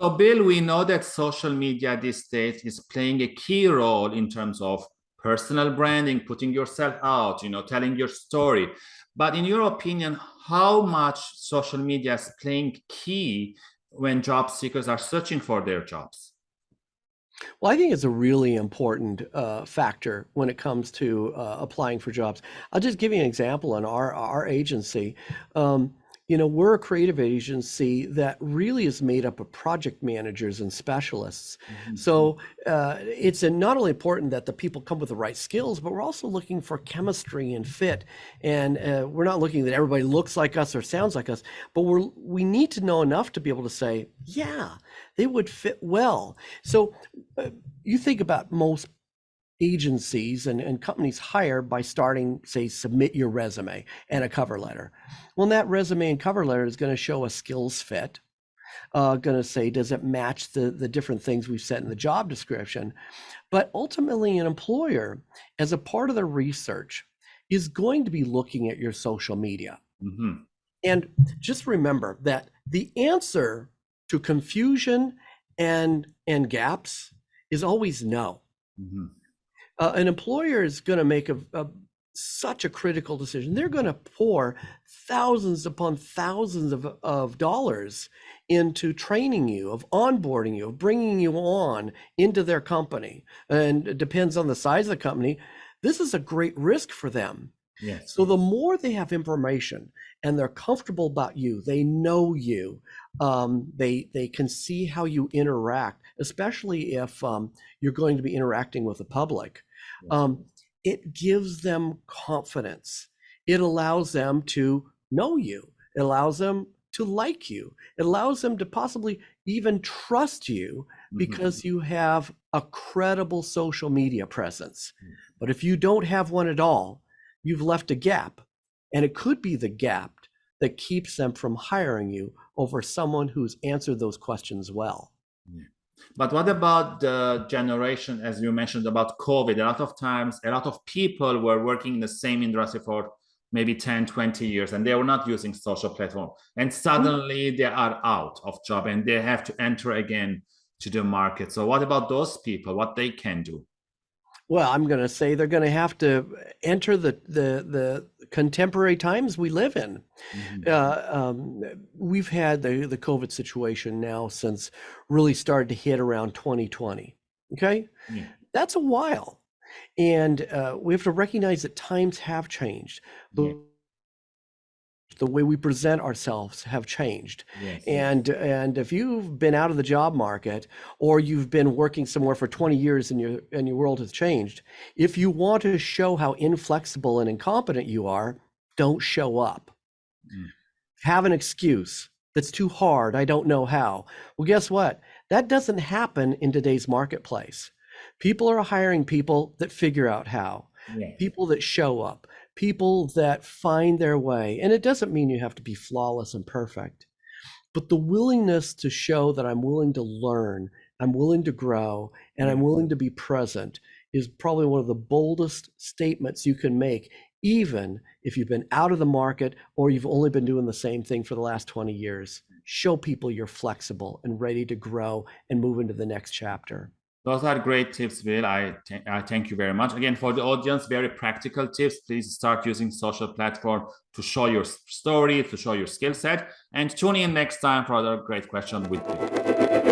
So Bill, we know that social media these days is playing a key role in terms of personal branding, putting yourself out, you know, telling your story. But in your opinion, how much social media is playing key when job seekers are searching for their jobs? Well, I think it's a really important uh, factor when it comes to uh, applying for jobs. I'll just give you an example in our our agency. Um, you know, we're a creative agency that really is made up of project managers and specialists. Mm-hmm. So uh, it's not only important that the people come with the right skills, but we're also looking for chemistry and fit. And uh, we're not looking that everybody looks like us or sounds like us, but we're we need to know enough to be able to say, yeah, they would fit well. So uh, you think about most agencies and, and companies hire by starting, say, submit your resume and a cover letter. Well, that resume and cover letter is going to show a skills fit. Uh, going to say, does it match the, the different things we've set in the job description? But ultimately, an employer, as a part of their research, is going to be looking at your social media. Mm-hmm. And just remember that the answer to confusion and and gaps is always no. Mm-hmm uh, an employer is going to make a, a, such a critical decision. They're going to pour thousands upon thousands of, of dollars into training you, of onboarding you, of bringing you on into their company. And it depends on the size of the company. This is a great risk for them. Yes. So the more they have information and they're comfortable about you, they know you, um, they they can see how you interact, especially if um, you're going to be interacting with the public um, it gives them confidence. It allows them to know you. It allows them to like you. It allows them to possibly even trust you because mm-hmm. you have a credible social media presence. Mm-hmm. But if you don't have one at all, you've left a gap. And it could be the gap that keeps them from hiring you over someone who's answered those questions well. But what about the generation, as you mentioned about COVID? A lot of times, a lot of people were working in the same industry for maybe 10, 20 years, and they were not using social platform. And mm-hmm. suddenly they are out of job and they have to enter again to the market. So what about those people, what they can do? Well, I'm going to say they're going to have to enter the the the contemporary times we live in. Mm-hmm. Uh, um, we've had the the COVID situation now since really started to hit around 2020. Okay, yeah. that's a while, and uh, we have to recognize that times have changed. Yeah the way we present ourselves have changed. Yes. And and if you've been out of the job market or you've been working somewhere for 20 years and your and your world has changed, if you want to show how inflexible and incompetent you are, don't show up. Mm. Have an excuse. That's too hard. I don't know how. Well, guess what? That doesn't happen in today's marketplace. People are hiring people that figure out how. Yes. People that show up people that find their way. And it doesn't mean you have to be flawless and perfect, but the willingness to show that I'm willing to learn, I'm willing to grow, and I'm mm-hmm. willing to be present is probably one of the boldest statements you can make, even if you've been out of the market or you've only been doing the same thing for the last 20 years. Show people you're flexible and ready to grow and move into the next chapter. Those are great tips, Will. I, I thank you very much. Again, for the audience, very practical tips. Please start using social platform to show your story, to show your skill set, and tune in next time for another great question with you.